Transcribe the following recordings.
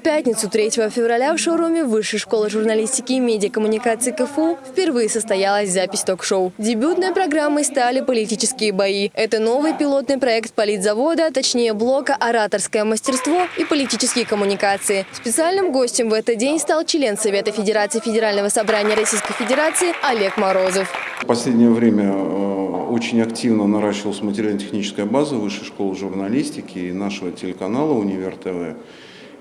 В пятницу 3 февраля в шоуруме Высшей школы журналистики и медиакоммуникации КФУ впервые состоялась запись ток-шоу. Дебютной программой стали политические бои. Это новый пилотный проект политзавода, точнее блока «Ораторское мастерство» и политические коммуникации. Специальным гостем в этот день стал член Совета Федерации Федерального собрания Российской Федерации Олег Морозов. В последнее время э, очень активно наращивалась материально-техническая база Высшей школы журналистики и нашего телеканала «Универ ТВ».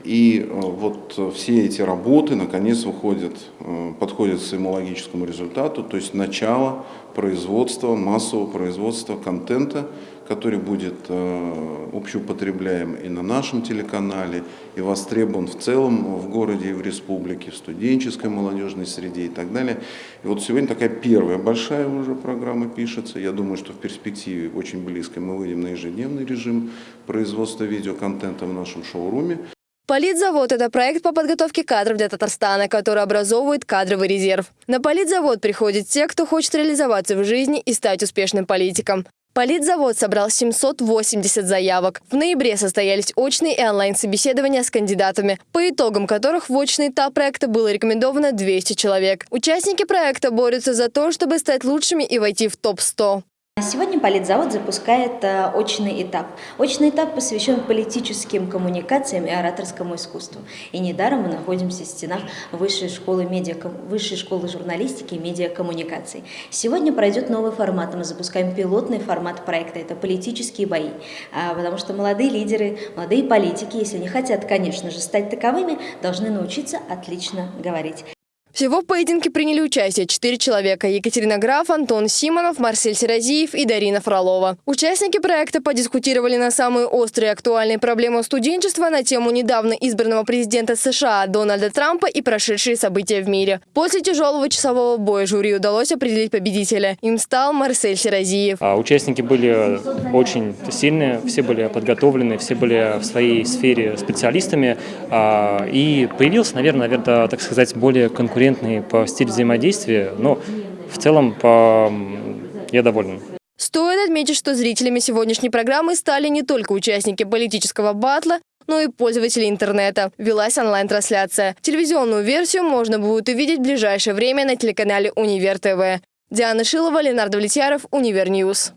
И э, вот все эти работы наконец выходят, э, подходят к своему логическому результату, то есть начало производства, массового производства контента, который будет э, общеупотребляем и на нашем телеканале, и востребован в целом в городе и в республике, в студенческой молодежной среде и так далее. И вот сегодня такая первая большая уже программа пишется. Я думаю, что в перспективе очень близко мы выйдем на ежедневный режим производства видеоконтента в нашем шоуруме. Политзавод – это проект по подготовке кадров для Татарстана, который образовывает кадровый резерв. На политзавод приходят те, кто хочет реализоваться в жизни и стать успешным политиком. Политзавод собрал 780 заявок. В ноябре состоялись очные и онлайн-собеседования с кандидатами, по итогам которых в очный этап проекта было рекомендовано 200 человек. Участники проекта борются за то, чтобы стать лучшими и войти в топ-100. Сегодня Политзавод запускает э, очный этап. Очный этап посвящен политическим коммуникациям и ораторскому искусству. И недаром мы находимся в стенах Высшей школы, медиа, Высшей школы журналистики и медиакоммуникаций. Сегодня пройдет новый формат. Мы запускаем пилотный формат проекта. Это политические бои. А, потому что молодые лидеры, молодые политики, если не хотят, конечно же, стать таковыми, должны научиться отлично говорить. Всего в поединке приняли участие четыре человека – Екатерина Граф, Антон Симонов, Марсель Серазиев и Дарина Фролова. Участники проекта подискутировали на самые острые и актуальные проблемы студенчества на тему недавно избранного президента США Дональда Трампа и прошедшие события в мире. После тяжелого часового боя жюри удалось определить победителя. Им стал Марсель Серазиев. А участники были очень сильные, все были подготовлены, все были в своей сфере специалистами. А, и появился, наверное, наверное, так сказать, более конкурентный конкурентный по стилю взаимодействия, но в целом по... я доволен. Стоит отметить, что зрителями сегодняшней программы стали не только участники политического батла, но и пользователи интернета. Велась онлайн-трансляция. Телевизионную версию можно будет увидеть в ближайшее время на телеканале Универ ТВ. Диана Шилова, Ленардо Влетьяров, Универньюз.